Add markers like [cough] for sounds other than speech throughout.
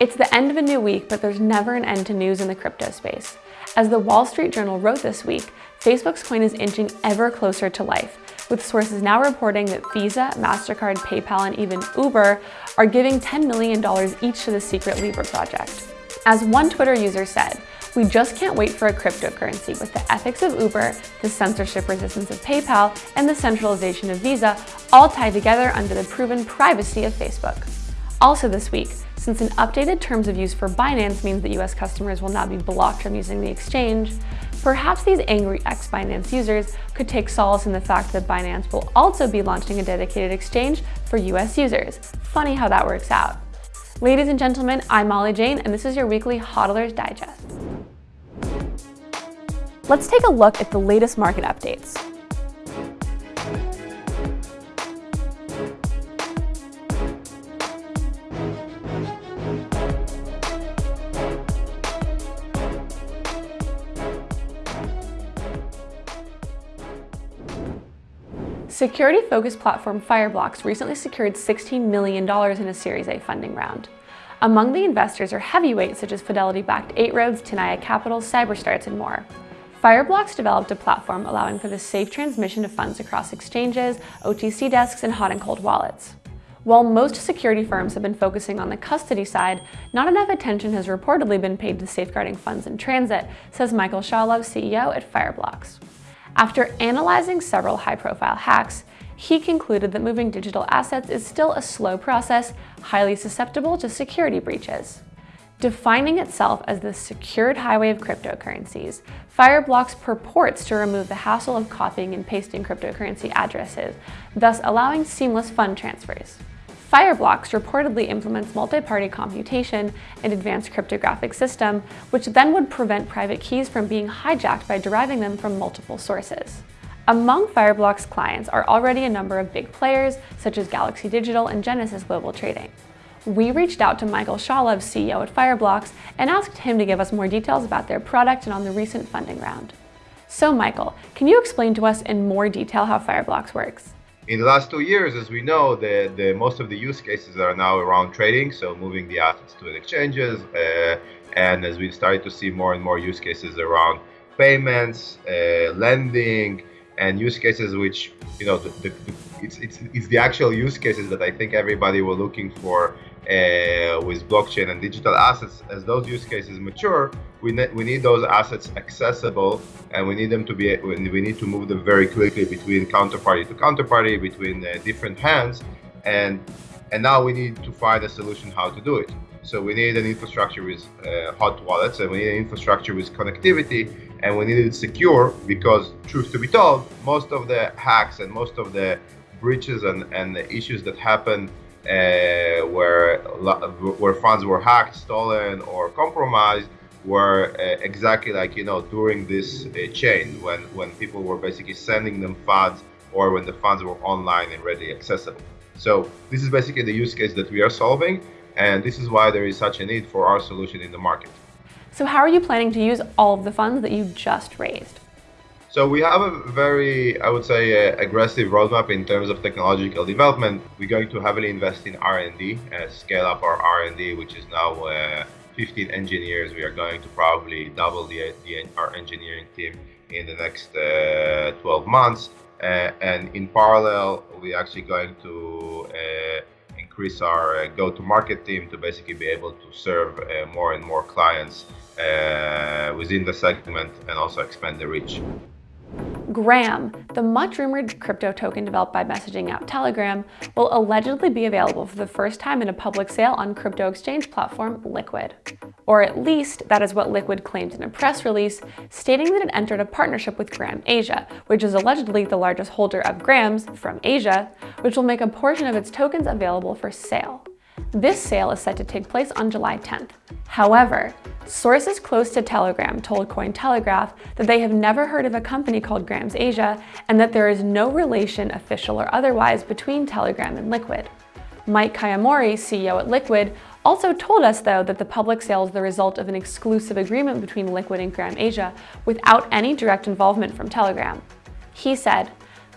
It's the end of a new week, but there's never an end to news in the crypto space. As the Wall Street Journal wrote this week, Facebook's coin is inching ever closer to life, with sources now reporting that Visa, MasterCard, PayPal, and even Uber are giving $10 million each to the secret Libra project. As one Twitter user said, we just can't wait for a cryptocurrency with the ethics of Uber, the censorship resistance of PayPal, and the centralization of Visa all tied together under the proven privacy of Facebook. Also this week, since an updated terms of use for Binance means that US customers will not be blocked from using the exchange, perhaps these angry ex-Binance users could take solace in the fact that Binance will also be launching a dedicated exchange for US users. Funny how that works out. Ladies and gentlemen, I'm Molly Jane, and this is your weekly HODLers Digest. Let's take a look at the latest market updates. Security-focused platform Fireblocks recently secured $16 million in a Series A funding round. Among the investors are heavyweights such as Fidelity-backed 8 Roads, Tenaya Capital, Cyberstarts, and more. Fireblocks developed a platform allowing for the safe transmission of funds across exchanges, OTC desks, and hot and cold wallets. While most security firms have been focusing on the custody side, not enough attention has reportedly been paid to safeguarding funds in transit, says Michael Shaulov, CEO at Fireblocks. After analyzing several high-profile hacks, he concluded that moving digital assets is still a slow process, highly susceptible to security breaches. Defining itself as the secured highway of cryptocurrencies, Fireblocks purports to remove the hassle of copying and pasting cryptocurrency addresses, thus allowing seamless fund transfers. Fireblocks reportedly implements multi-party computation and advanced cryptographic system, which then would prevent private keys from being hijacked by deriving them from multiple sources. Among Fireblocks clients are already a number of big players, such as Galaxy Digital and Genesis Global Trading. We reached out to Michael Shaulov, CEO at Fireblocks, and asked him to give us more details about their product and on the recent funding round. So Michael, can you explain to us in more detail how Fireblocks works? In the last two years, as we know, the, the most of the use cases are now around trading, so moving the assets to the exchanges, uh, and as we've started to see more and more use cases around payments, uh, lending, and use cases which you know the, the, the, it's, it's it's the actual use cases that I think everybody were looking for uh, with blockchain and digital assets, as those use cases mature, we, ne we need those assets accessible and we need them to be, we need to move them very quickly between counterparty to counterparty, between uh, different hands. And, and now we need to find a solution how to do it. So we need an infrastructure with uh, hot wallets and we need an infrastructure with connectivity and we need it secure because truth to be told, most of the hacks and most of the breaches and, and the issues that happened uh, where where funds were hacked, stolen, or compromised were uh, exactly like you know during this uh, chain when when people were basically sending them funds or when the funds were online and readily accessible. So this is basically the use case that we are solving, and this is why there is such a need for our solution in the market. So how are you planning to use all of the funds that you just raised? So we have a very, I would say, uh, aggressive roadmap in terms of technological development. We're going to heavily invest in R&D, uh, scale up our R&D, which is now uh, 15 engineers. We are going to probably double the, the our engineering team in the next uh, 12 months. Uh, and in parallel, we're actually going to uh, increase our go-to-market team to basically be able to serve more and more clients within the segment and also expand the reach. Gram, the much rumored crypto token developed by messaging app Telegram, will allegedly be available for the first time in a public sale on crypto exchange platform Liquid. Or at least, that is what Liquid claimed in a press release, stating that it entered a partnership with Gram Asia, which is allegedly the largest holder of Grams from Asia, which will make a portion of its tokens available for sale. This sale is set to take place on July 10th. However, sources close to Telegram told Cointelegraph that they have never heard of a company called Grams Asia and that there is no relation, official or otherwise, between Telegram and Liquid. Mike Kayamori, CEO at Liquid, also told us, though, that the public sale is the result of an exclusive agreement between Liquid and Gram Asia without any direct involvement from Telegram. He said,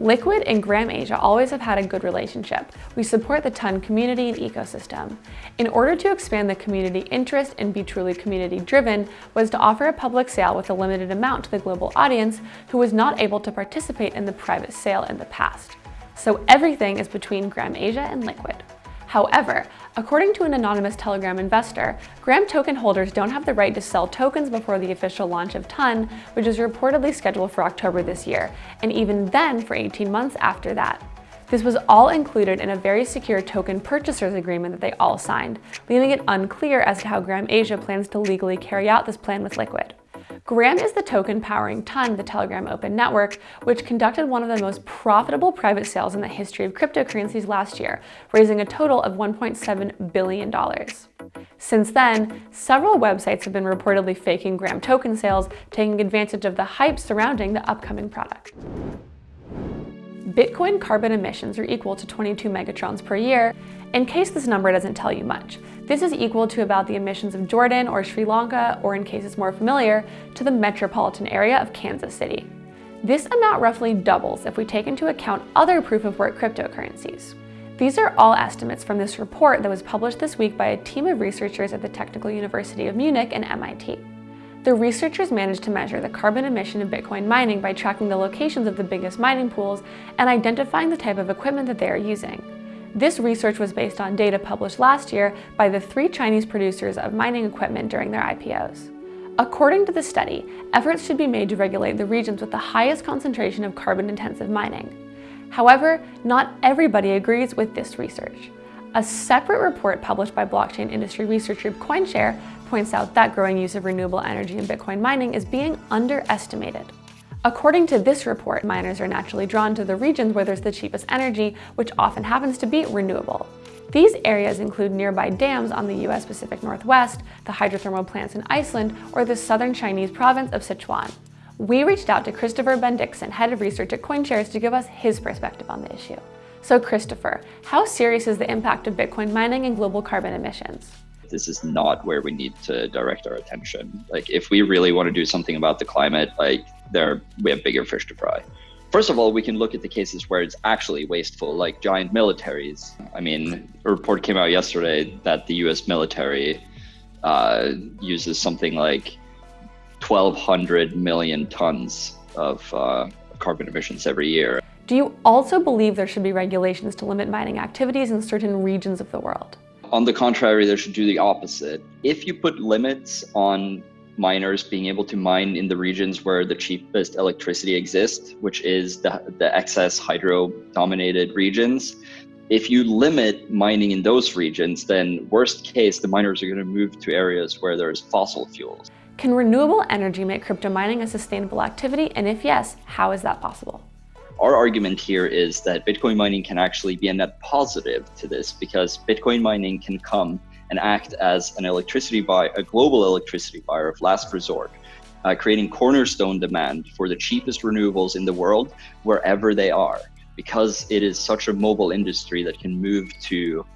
Liquid and Gram Asia always have had a good relationship. We support the TON community and ecosystem. In order to expand the community interest and be truly community driven was to offer a public sale with a limited amount to the global audience who was not able to participate in the private sale in the past. So everything is between Gram Asia and Liquid. However, according to an anonymous Telegram investor, Gram token holders don't have the right to sell tokens before the official launch of TON, which is reportedly scheduled for October this year, and even then for 18 months after that. This was all included in a very secure token purchasers agreement that they all signed, leaving it unclear as to how Gram Asia plans to legally carry out this plan with Liquid. Gram is the token powering TON, the Telegram Open Network, which conducted one of the most profitable private sales in the history of cryptocurrencies last year, raising a total of $1.7 billion. Since then, several websites have been reportedly faking Gram token sales, taking advantage of the hype surrounding the upcoming product. Bitcoin carbon emissions are equal to 22 megatons per year. In case this number doesn't tell you much, this is equal to about the emissions of Jordan or Sri Lanka, or in cases more familiar, to the metropolitan area of Kansas City. This amount roughly doubles if we take into account other proof-of-work cryptocurrencies. These are all estimates from this report that was published this week by a team of researchers at the Technical University of Munich and MIT. The researchers managed to measure the carbon emission of Bitcoin mining by tracking the locations of the biggest mining pools and identifying the type of equipment that they are using. This research was based on data published last year by the three Chinese producers of mining equipment during their IPOs. According to the study, efforts should be made to regulate the regions with the highest concentration of carbon-intensive mining. However, not everybody agrees with this research. A separate report published by blockchain industry research group CoinShare points out that growing use of renewable energy in Bitcoin mining is being underestimated. According to this report, miners are naturally drawn to the regions where there's the cheapest energy, which often happens to be renewable. These areas include nearby dams on the US Pacific Northwest, the hydrothermal plants in Iceland, or the southern Chinese province of Sichuan. We reached out to Christopher Bendiksen, head of research at CoinShares, to give us his perspective on the issue. So Christopher, how serious is the impact of Bitcoin mining and global carbon emissions? This is not where we need to direct our attention. Like if we really want to do something about the climate, like there we have bigger fish to fry. First of all, we can look at the cases where it's actually wasteful, like giant militaries. I mean, a report came out yesterday that the U.S. military uh, uses something like 1,200 million tons of uh, carbon emissions every year. Do you also believe there should be regulations to limit mining activities in certain regions of the world? On the contrary, they should do the opposite. If you put limits on miners being able to mine in the regions where the cheapest electricity exists, which is the, the excess hydro dominated regions. If you limit mining in those regions, then worst case, the miners are going to move to areas where there's fossil fuels. Can renewable energy make crypto mining a sustainable activity? And if yes, how is that possible? Our argument here is that Bitcoin mining can actually be a net positive to this because Bitcoin mining can come and act as an electricity buy, a global electricity buyer of last resort, uh, creating cornerstone demand for the cheapest renewables in the world wherever they are, because it is such a mobile industry that can move to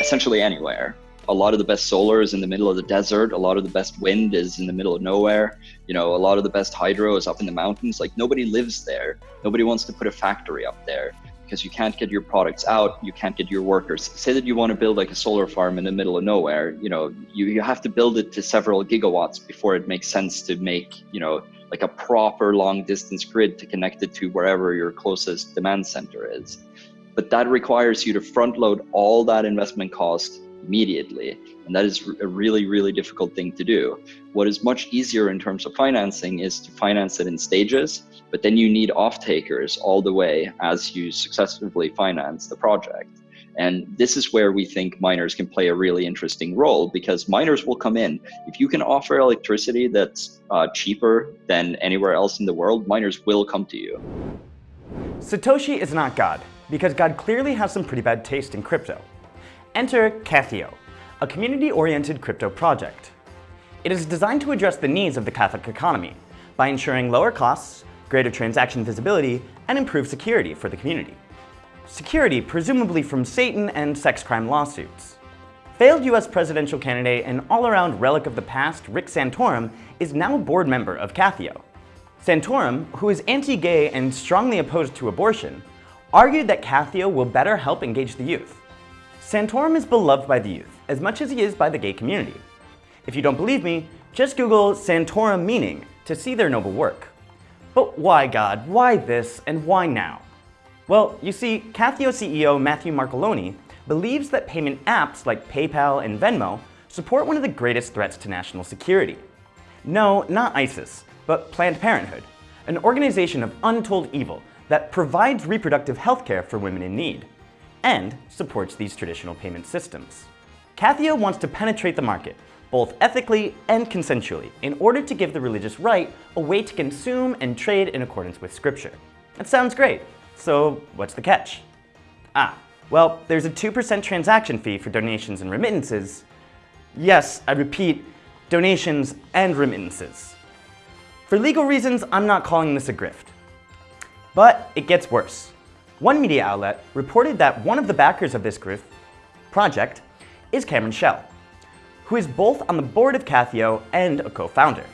essentially anywhere. A lot of the best solar is in the middle of the desert. A lot of the best wind is in the middle of nowhere. You know, a lot of the best hydro is up in the mountains. Like nobody lives there. Nobody wants to put a factory up there because you can't get your products out, you can't get your workers. Say that you want to build like a solar farm in the middle of nowhere, you know, you, you have to build it to several gigawatts before it makes sense to make, you know, like a proper long distance grid to connect it to wherever your closest demand center is. But that requires you to front load all that investment cost immediately. And that is a really, really difficult thing to do. What is much easier in terms of financing is to finance it in stages, but then you need off takers all the way as you successfully finance the project. And this is where we think miners can play a really interesting role because miners will come in. If you can offer electricity that's uh, cheaper than anywhere else in the world, miners will come to you. Satoshi is not God, because God clearly has some pretty bad taste in crypto. Enter Cathio, a community-oriented crypto project. It is designed to address the needs of the Catholic economy by ensuring lower costs, greater transaction visibility, and improved security for the community. Security presumably from Satan and sex crime lawsuits. Failed US presidential candidate and all-around relic of the past, Rick Santorum, is now a board member of Cathio. Santorum, who is anti-gay and strongly opposed to abortion, argued that Cathio will better help engage the youth. Santorum is beloved by the youth as much as he is by the gay community. If you don't believe me, just Google Santorum meaning to see their noble work. But why God, why this, and why now? Well, you see, Cathio CEO Matthew Marcoloni believes that payment apps like PayPal and Venmo support one of the greatest threats to national security. No, not ISIS, but Planned Parenthood, an organization of untold evil that provides reproductive health care for women in need, and supports these traditional payment systems. Cathio wants to penetrate the market both ethically and consensually, in order to give the religious right a way to consume and trade in accordance with scripture. That sounds great. So what's the catch? Ah, well, there's a 2% transaction fee for donations and remittances. Yes, I repeat, donations and remittances. For legal reasons, I'm not calling this a grift. But it gets worse. One media outlet reported that one of the backers of this grift project is Cameron Chell, who is both on the board of Cathio and a co-founder.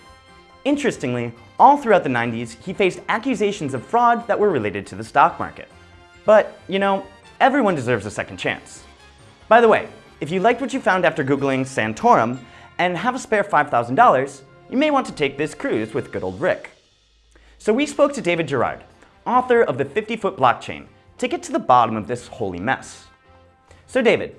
Interestingly, all throughout the 90s, he faced accusations of fraud that were related to the stock market. But, you know, everyone deserves a second chance. By the way, if you liked what you found after Googling Santorum and have a spare $5,000, you may want to take this cruise with good old Rick. So we spoke to David Gerard, author of the 50-foot blockchain, to get to the bottom of this holy mess. So David,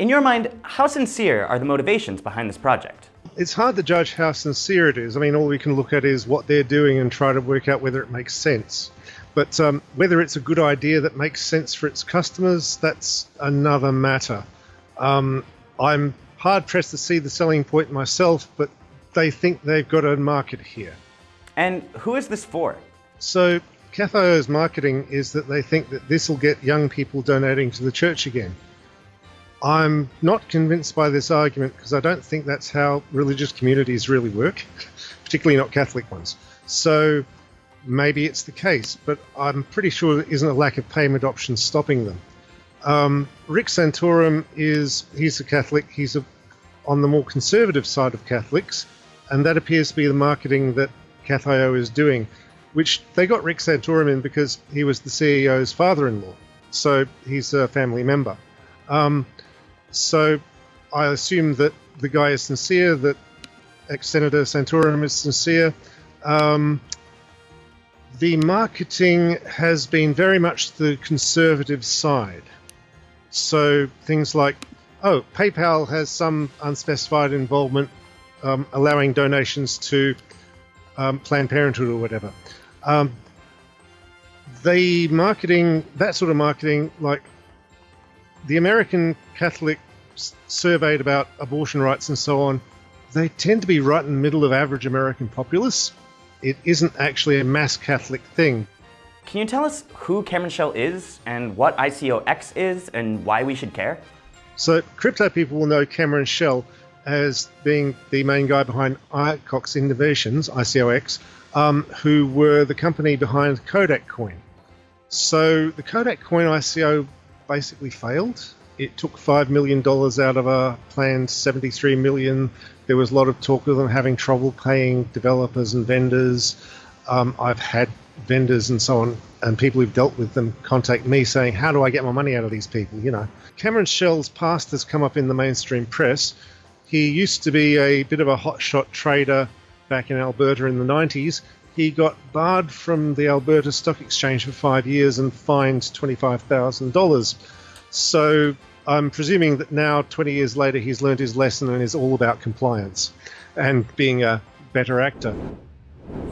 in your mind, how sincere are the motivations behind this project? It's hard to judge how sincere it is. I mean, all we can look at is what they're doing and try to work out whether it makes sense. But um, whether it's a good idea that makes sense for its customers, that's another matter. Um, I'm hard pressed to see the selling point myself, but they think they've got a market here. And who is this for? So, Cathio's marketing is that they think that this will get young people donating to the church again. I'm not convinced by this argument because I don't think that's how religious communities really work, [laughs] particularly not Catholic ones. So maybe it's the case, but I'm pretty sure there isn't a lack of payment options stopping them. Um, Rick Santorum is he's a Catholic. He's a, on the more conservative side of Catholics, and that appears to be the marketing that Cathio is doing, which they got Rick Santorum in because he was the CEO's father-in-law, so he's a family member. Um, so I assume that the guy is sincere, that ex Senator Santorum is sincere. Um, the marketing has been very much the conservative side. So things like, oh, PayPal has some unspecified involvement um, allowing donations to um, Planned Parenthood or whatever. Um, the marketing, that sort of marketing, like the American Catholic surveyed about abortion rights and so on, they tend to be right in the middle of average American populace. It isn't actually a mass Catholic thing. Can you tell us who Cameron Chell is and what ICOX is and why we should care? So, crypto people will know Cameron Chell as being the main guy behind ICOX Innovations, ICOX, um, who were the company behind Kodak Coin. So, the Kodak Coin ICO basically failed. It took $5 million out of a planned 73 million. There was a lot of talk of them having trouble paying developers and vendors. Um, I've had vendors and so on, and people who've dealt with them contact me saying, How do I get my money out of these people? You know, Cameron Chell's past has come up in the mainstream press. He used to be a bit of a hotshot trader back in Alberta in the 90s. He got barred from the Alberta Stock Exchange for five years and fined $25,000. So I'm presuming that now, 20 years later, he's learned his lesson and is all about compliance and being a better actor.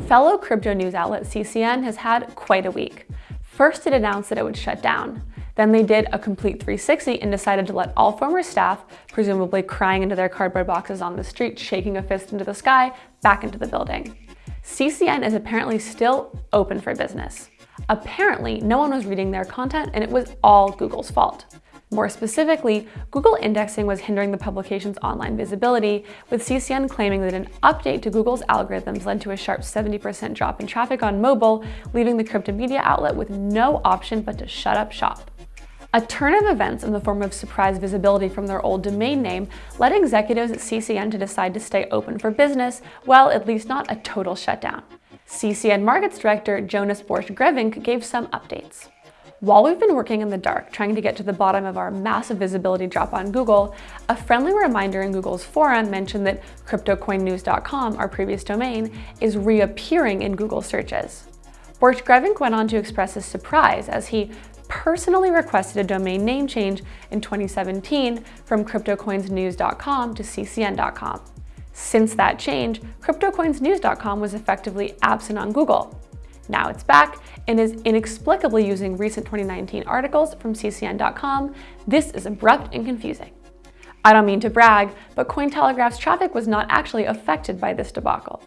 Fellow crypto news outlet CCN has had quite a week. First, it announced that it would shut down. Then they did a complete 360 and decided to let all former staff, presumably crying into their cardboard boxes on the street, shaking a fist into the sky, back into the building. CCN is apparently still open for business. Apparently, no one was reading their content and it was all Google's fault. More specifically, Google indexing was hindering the publication's online visibility, with CCN claiming that an update to Google's algorithms led to a sharp 70% drop in traffic on mobile, leaving the crypto media outlet with no option but to shut up shop. A turn of events in the form of surprise visibility from their old domain name led executives at CCN to decide to stay open for business, well, at least not a total shutdown. CCN Markets Director Jonas Borch-Grevink gave some updates. While we've been working in the dark trying to get to the bottom of our massive visibility drop on Google, a friendly reminder in Google's forum mentioned that CryptoCoinNews.com, our previous domain, is reappearing in Google searches. Borch-Grevink went on to express his surprise as he personally requested a domain name change in 2017 from CryptoCoinsNews.com to CCN.com. Since that change, CryptoCoinsNews.com was effectively absent on Google. Now it's back and is inexplicably using recent 2019 articles from ccn.com. This is abrupt and confusing. I don't mean to brag, but Cointelegraph's traffic was not actually affected by this debacle.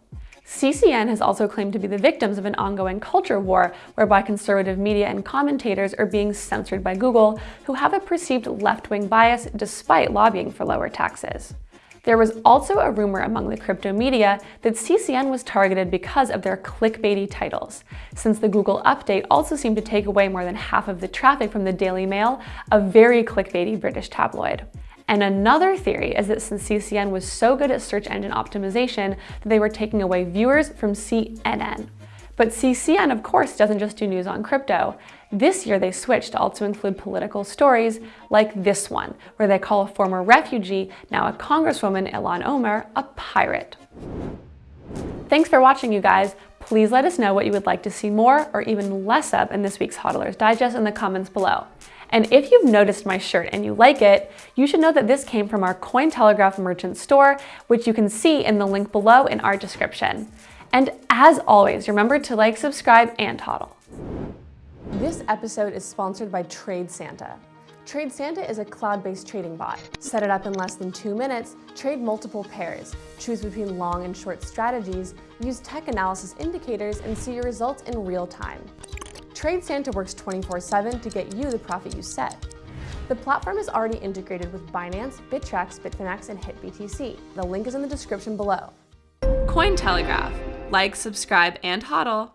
CCN has also claimed to be the victims of an ongoing culture war whereby conservative media and commentators are being censored by Google who have a perceived left-wing bias despite lobbying for lower taxes. There was also a rumor among the crypto media that CCN was targeted because of their clickbaity titles, since the Google update also seemed to take away more than half of the traffic from the Daily Mail, a very clickbaity British tabloid. And another theory is that since CCN was so good at search engine optimization that they were taking away viewers from CNN. But CCN, of course, doesn't just do news on crypto. This year they switched to also include political stories like this one, where they call a former refugee, now a congresswoman, Ilhan Omar, a pirate. Thanks for watching, you guys. Please let us know what you would like to see more or even less of in this week's HODLers Digest in the comments below. And if you've noticed my shirt and you like it, you should know that this came from our Cointelegraph merchant store, which you can see in the link below in our description. And as always, remember to like, subscribe, and hodl. This episode is sponsored by Trade Santa. Trade Santa is a cloud-based trading bot. Set it up in less than two minutes, trade multiple pairs, choose between long and short strategies, use tech analysis indicators, and see your results in real time. Trade Santa works 24-7 to get you the profit you set. The platform is already integrated with Binance, Bittrex, Bitfinex, and HitBTC. The link is in the description below. Cointelegraph like, subscribe, and hodl.